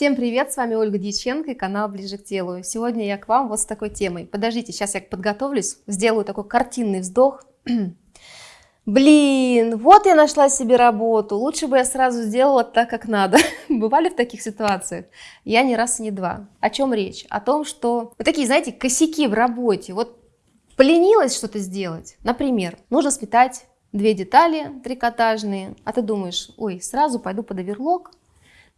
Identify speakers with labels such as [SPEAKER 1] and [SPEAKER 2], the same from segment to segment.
[SPEAKER 1] Всем привет, с вами Ольга Дьяченко и канал Ближе к телу. Сегодня я к вам вот с такой темой. Подождите, сейчас я подготовлюсь, сделаю такой картинный вздох. Блин, вот я нашла себе работу, лучше бы я сразу сделала так, как надо. Бывали в таких ситуациях? Я не раз и не два. О чем речь? О том, что вот такие, знаете, косяки в работе. Вот поленилась что-то сделать. Например, нужно сметать две детали трикотажные, а ты думаешь, ой, сразу пойду под оверлок,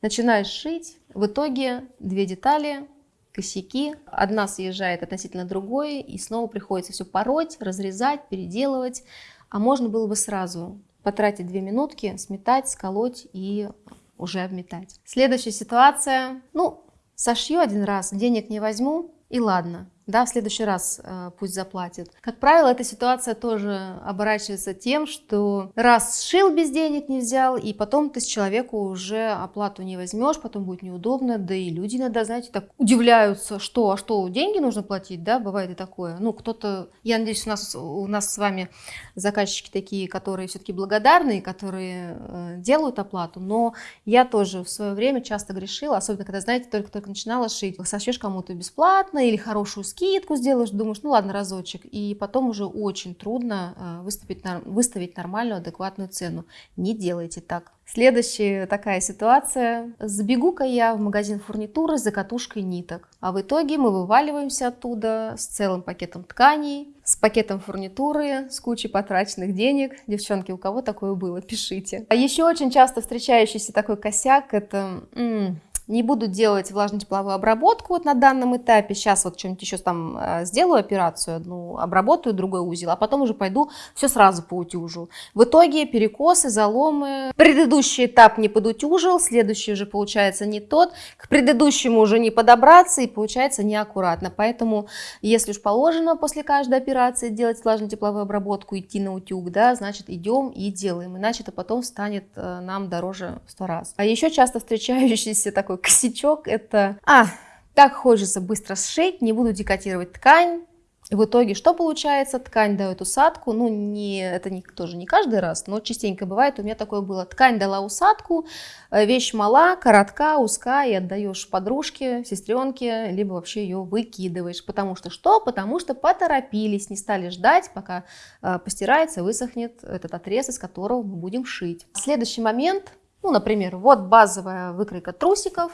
[SPEAKER 1] начинаешь шить, в итоге две детали, косяки, одна съезжает относительно другой, и снова приходится все пороть, разрезать, переделывать, а можно было бы сразу потратить две минутки, сметать, сколоть и уже обметать. Следующая ситуация, ну, сошью один раз, денег не возьму, и ладно да, в следующий раз э, пусть заплатит. Как правило, эта ситуация тоже оборачивается тем, что раз сшил без денег не взял, и потом ты с человеку уже оплату не возьмешь, потом будет неудобно, да и люди иногда, знаете, так удивляются, что, а что, деньги нужно платить, да, бывает и такое. Ну, кто-то, я надеюсь, у нас, у нас с вами заказчики такие, которые все-таки благодарные, которые э, делают оплату, но я тоже в свое время часто грешила, особенно когда, знаете, только-только начинала шить, сошьешь кому-то бесплатно или хорошую скидку сделаешь, думаешь, ну ладно, разочек, и потом уже очень трудно э, выставить, выставить нормальную, адекватную цену. Не делайте так. Следующая такая ситуация. Сбегу-ка я в магазин фурнитуры за катушкой ниток, а в итоге мы вываливаемся оттуда с целым пакетом тканей, с пакетом фурнитуры, с кучей потраченных денег. Девчонки, у кого такое было, пишите. А еще очень часто встречающийся такой косяк – это... М -м, не буду делать влажно-тепловую обработку вот на данном этапе. Сейчас вот что-нибудь еще там э, сделаю операцию, одну обработаю, другой узел, а потом уже пойду все сразу поутюжу. В итоге перекосы, заломы. Предыдущий этап не подутюжил, следующий уже получается не тот. К предыдущему уже не подобраться и получается неаккуратно. Поэтому, если уж положено после каждой операции делать влажно-тепловую обработку, идти на утюг, да, значит идем и делаем. Иначе это потом станет э, нам дороже в сто раз. А еще часто встречающийся такой косячок, это, а, так хочется быстро сшить, не буду декотировать ткань, в итоге что получается? Ткань дает усадку, ну не, это не, тоже не каждый раз, но частенько бывает, у меня такое было. Ткань дала усадку, э, вещь мала, коротка, узкая, и отдаешь подружке, сестренке, либо вообще ее выкидываешь. Потому что что? Потому что поторопились, не стали ждать, пока э, постирается, высохнет этот отрез, из которого мы будем шить. Следующий момент – ну, например, вот базовая выкройка трусиков.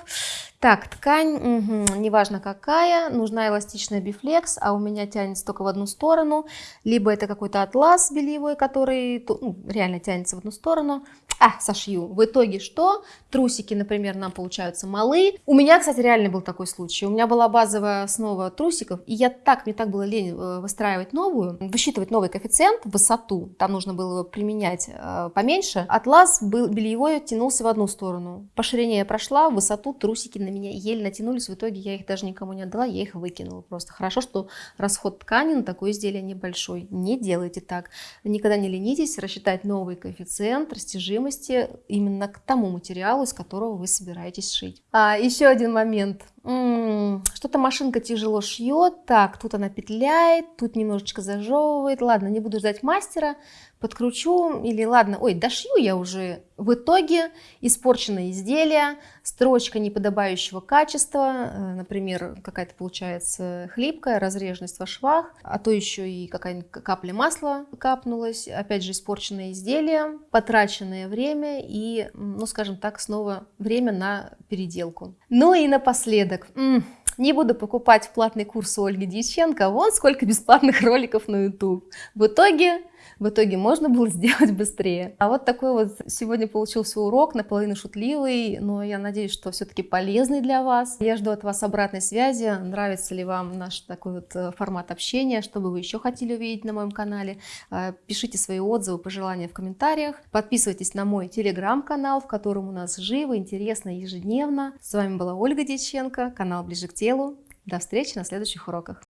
[SPEAKER 1] Так, ткань, угу, неважно какая, нужна эластичная бифлекс, а у меня тянется только в одну сторону. Либо это какой-то атлас бельевой, который ну, реально тянется в одну сторону. А, сошью. В итоге что? Трусики, например, нам получаются малые. У меня, кстати, реально был такой случай. У меня была базовая основа трусиков, и я так, мне так было лень э, выстраивать новую, высчитывать новый коэффициент, высоту. Там нужно было применять э, поменьше. Атлас был бельевой тянулся в одну сторону. По ширине я прошла, в высоту трусики на меня еле натянулись. В итоге я их даже никому не отдала, я их выкинула просто. Хорошо, что расход ткани на такое изделие небольшой. Не делайте так. Никогда не ленитесь рассчитать новый коэффициент, растяжимость стоимости именно к тому материалу, из которого вы собираетесь шить. А, еще один момент. Что-то машинка тяжело шьет, так, тут она петляет, тут немножечко зажевывает. Ладно, не буду ждать мастера, подкручу или ладно, ой, дошью я уже. В итоге испорченное изделие, строчка неподобающего качества, э, например, какая-то получается хлипкая, разреженность во швах, а то еще и какая-нибудь капля масла капнулась, опять же испорченное изделие, потраченное время и, ну скажем так, снова время на переделку. Ну и напоследок, не буду покупать платный курс у Ольги Дьяченко, вон сколько бесплатных роликов на YouTube. В итоге в итоге можно было сделать быстрее. А вот такой вот сегодня получился урок, наполовину шутливый, но я надеюсь, что все-таки полезный для вас. Я жду от вас обратной связи, нравится ли вам наш такой вот э, формат общения, что бы вы еще хотели увидеть на моем канале. Э, пишите свои отзывы, пожелания в комментариях. Подписывайтесь на мой телеграм-канал, в котором у нас живо, интересно ежедневно. С вами была Ольга Дьяченко, канал Ближе к телу. До встречи на следующих уроках.